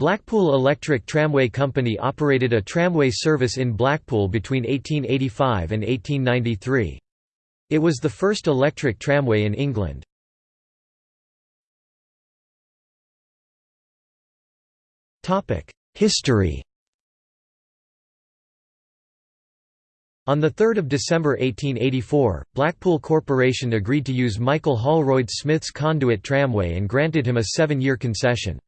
Blackpool Electric Tramway Company operated a tramway service in Blackpool between 1885 and 1893. It was the first electric tramway in England. History On 3 December 1884, Blackpool Corporation agreed to use Michael Holroyd Smith's conduit tramway and granted him a seven-year concession.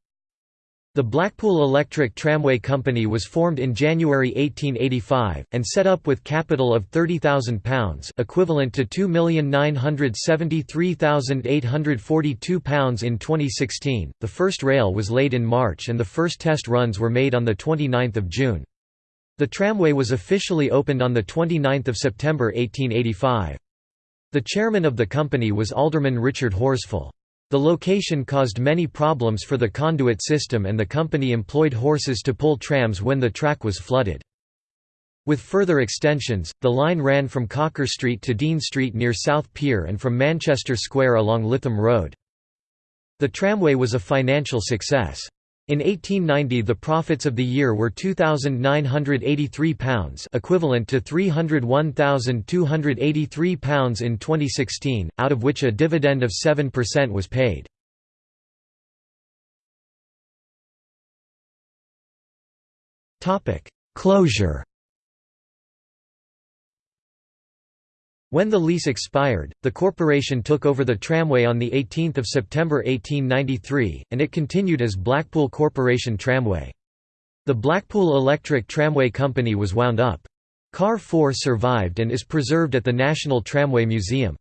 The Blackpool Electric Tramway Company was formed in January 1885, and set up with capital of £30,000 equivalent to £2,973,842 in 2016. The first rail was laid in March and the first test runs were made on 29 June. The tramway was officially opened on 29 September 1885. The chairman of the company was Alderman Richard Horsfall. The location caused many problems for the conduit system and the company employed horses to pull trams when the track was flooded. With further extensions, the line ran from Cocker Street to Dean Street near South Pier and from Manchester Square along Lytham Road. The tramway was a financial success. In 1890 the profits of the year were £2,983 equivalent to £301,283 in 2016, out of which a dividend of 7% was paid. Closure When the lease expired, the corporation took over the tramway on 18 September 1893, and it continued as Blackpool Corporation Tramway. The Blackpool Electric Tramway Company was wound up. Car 4 survived and is preserved at the National Tramway Museum.